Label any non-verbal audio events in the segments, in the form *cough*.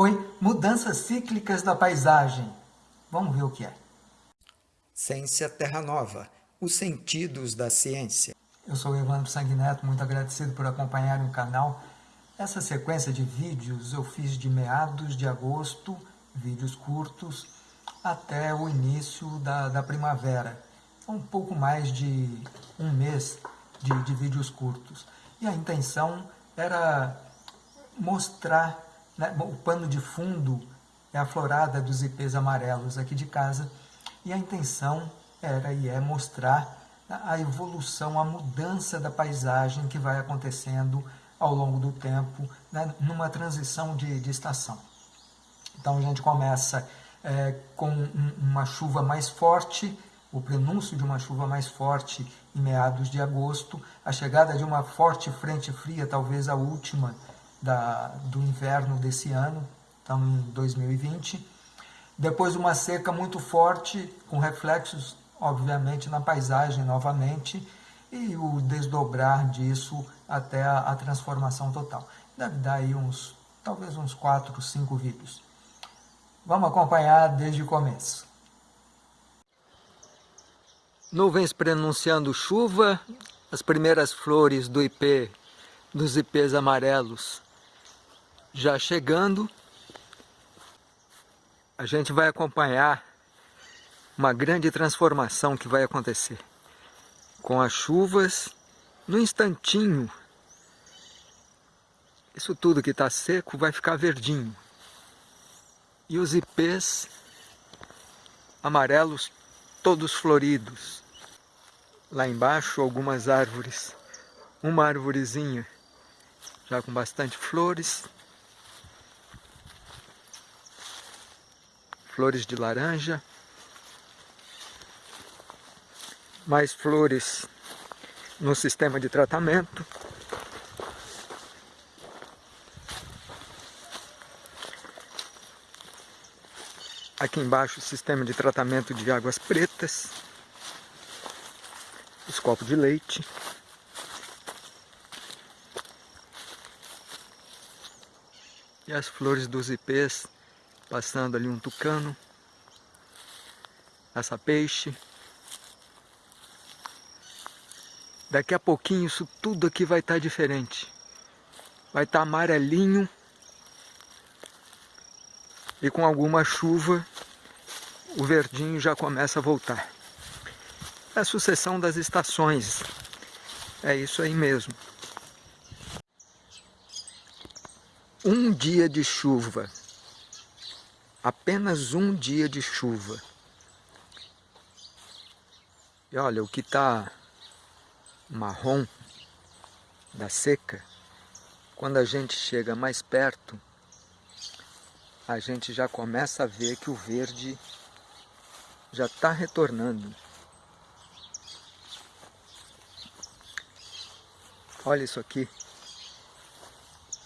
Oi, mudanças cíclicas da paisagem. Vamos ver o que é. Ciência Terra Nova, os sentidos da ciência. Eu sou Evandro Sanguineto, muito agradecido por acompanhar o canal. Essa sequência de vídeos eu fiz de meados de agosto, vídeos curtos, até o início da, da primavera. Um pouco mais de um mês de, de vídeos curtos. E a intenção era mostrar né, o pano de fundo é a florada dos ipês amarelos aqui de casa, e a intenção era e é mostrar a evolução, a mudança da paisagem que vai acontecendo ao longo do tempo, né, numa transição de, de, estação. Então a gente começa é, com um, uma chuva mais forte, o prenúncio de uma chuva mais forte em meados de agosto, a chegada de uma forte frente fria, talvez a última da, do inverno desse ano, estamos em 2020. Depois uma seca muito forte, com reflexos, obviamente, na paisagem novamente, e o desdobrar disso até a, a transformação total. Deve dar aí uns, talvez uns 4, 5 vídeos. Vamos acompanhar desde o começo. Nuvens prenunciando chuva, as primeiras flores do IP, dos ipês amarelos já chegando, a gente vai acompanhar uma grande transformação que vai acontecer. Com as chuvas, no instantinho, isso tudo que está seco vai ficar verdinho. E os ipês amarelos todos floridos. Lá embaixo algumas árvores, uma árvorezinha já com bastante flores, flores de laranja, mais flores no sistema de tratamento. Aqui embaixo o sistema de tratamento de águas pretas, os copos de leite. E as flores dos ipês Passando ali um tucano. Essa peixe. Daqui a pouquinho isso tudo aqui vai estar tá diferente. Vai estar tá amarelinho. E com alguma chuva, o verdinho já começa a voltar. É a sucessão das estações. É isso aí mesmo. Um dia de chuva apenas um dia de chuva. E olha, o que está marrom da seca, quando a gente chega mais perto, a gente já começa a ver que o verde já está retornando. Olha isso aqui.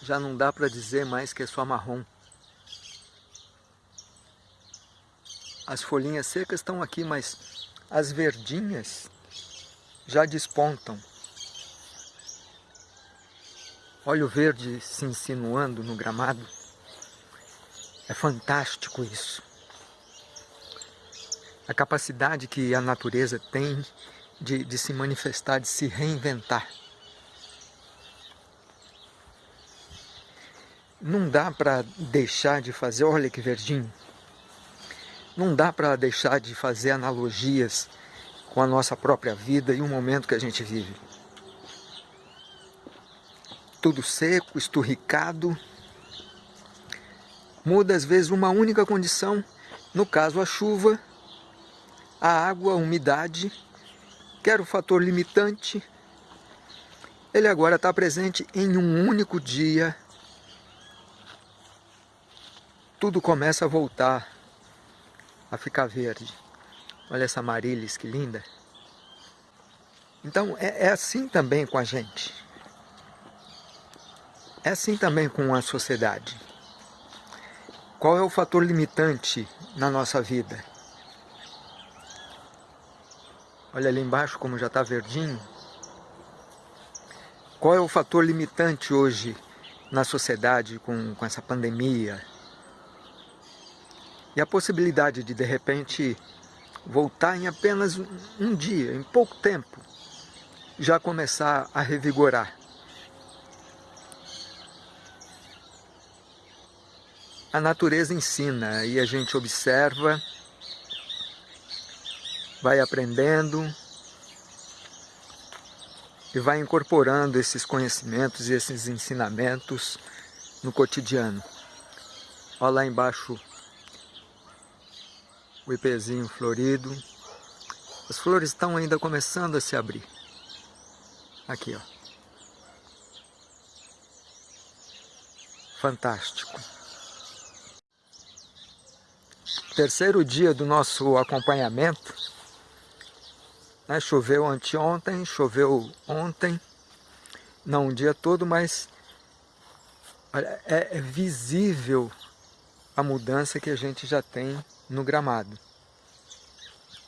Já não dá para dizer mais que é só marrom. As folhinhas secas estão aqui, mas as verdinhas já despontam. Olha o verde se insinuando no gramado. É fantástico isso. A capacidade que a natureza tem de, de se manifestar, de se reinventar. Não dá para deixar de fazer, olha que verdinho não dá para deixar de fazer analogias com a nossa própria vida e o momento que a gente vive. Tudo seco, esturricado, muda às vezes uma única condição, no caso a chuva, a água, a umidade, que era o fator limitante, ele agora está presente em um único dia. Tudo começa a voltar a ficar verde. Olha essa marilis, que linda. Então é, é assim também com a gente. É assim também com a sociedade. Qual é o fator limitante na nossa vida? Olha ali embaixo como já está verdinho. Qual é o fator limitante hoje na sociedade com, com essa pandemia, E a possibilidade de, de repente, voltar em apenas um dia, em pouco tempo, já começar a revigorar. A natureza ensina e a gente observa, vai aprendendo e vai incorporando esses conhecimentos e esses ensinamentos no cotidiano. Olha lá embaixo o ipezinho florido. As flores estão ainda começando a se abrir. Aqui, ó. Fantástico. Terceiro dia do nosso acompanhamento. Né? Choveu anteontem, choveu ontem. Não o dia todo, mas é, é visível a mudança que a gente já tem no gramado.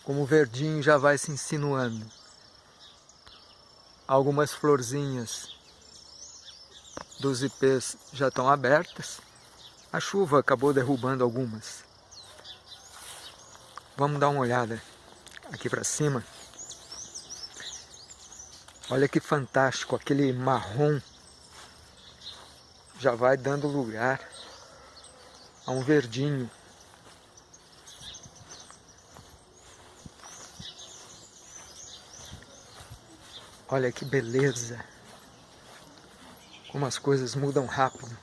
Como o verdinho já vai se insinuando. Algumas florzinhas dos ipês já estão abertas. A chuva acabou derrubando algumas. Vamos dar uma olhada aqui para cima. Olha que fantástico, aquele marrom já vai dando lugar a um verdinho. Olha que beleza! Como as coisas mudam rápido.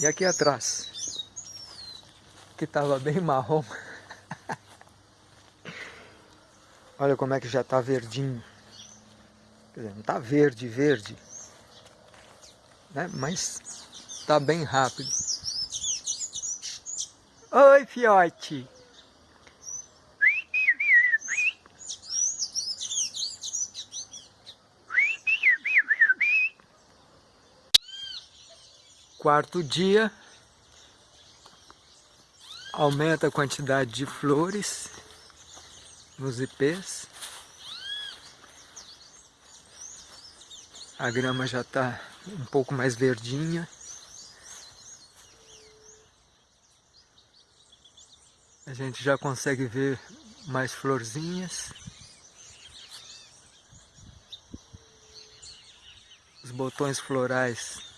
E aqui atrás, que estava bem marrom. *laughs* Olha como é que já está verdinho. Quer dizer, não está verde, verde. Né? Mas está bem rápido. Oi, fiote! Quarto dia, aumenta a quantidade de flores nos ipês. A grama já está um pouco mais verdinha. A gente já consegue ver mais florzinhas. Os botões florais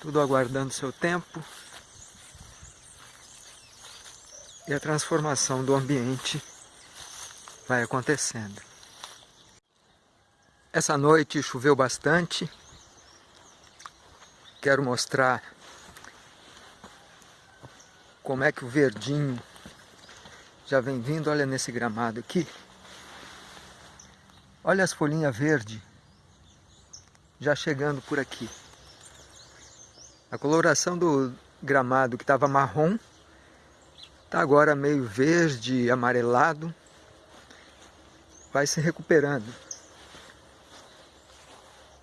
tudo aguardando seu tempo e a transformação do ambiente vai acontecendo. Essa noite choveu bastante, quero mostrar como é que o verdinho já vem vindo, olha nesse gramado aqui, olha as folhinhas verdes já chegando por aqui. A coloração do gramado que estava marrom está agora meio verde, amarelado. Vai se recuperando.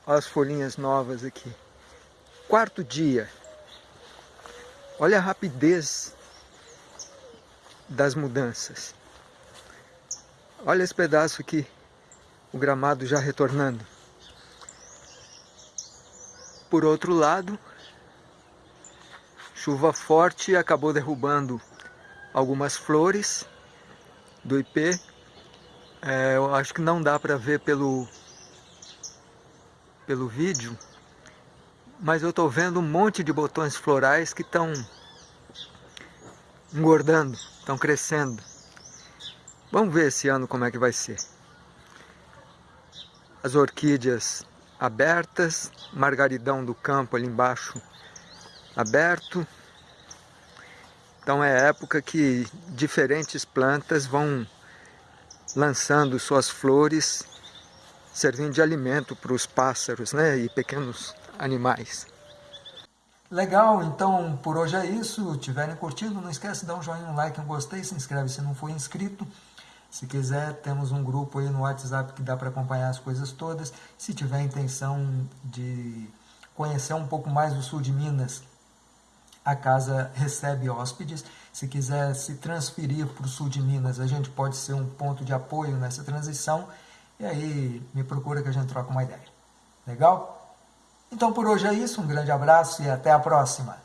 Olha as folhinhas novas aqui. Quarto dia. Olha a rapidez das mudanças. Olha esse pedaço aqui, o gramado já retornando. Por outro lado, Chuva forte acabou derrubando algumas flores do IP. É, eu acho que não dá para ver pelo, pelo vídeo, mas eu estou vendo um monte de botões florais que estão engordando, estão crescendo. Vamos ver esse ano como é que vai ser. As orquídeas abertas, margaridão do campo ali embaixo aberto, então é época que diferentes plantas vão lançando suas flores, servindo de alimento para os pássaros né, e pequenos animais. Legal, então por hoje é isso. Tiverem curtido, não esquece de dar um joinha, um like, um gostei, se inscreve se não for inscrito. Se quiser, temos um grupo aí no WhatsApp que dá para acompanhar as coisas todas. Se tiver intenção de conhecer um pouco mais do sul de Minas, a casa recebe hóspedes. Se quiser se transferir para o sul de Minas, a gente pode ser um ponto de apoio nessa transição. E aí me procura que a gente troca uma ideia. Legal? Então por hoje é isso, um grande abraço e até a próxima.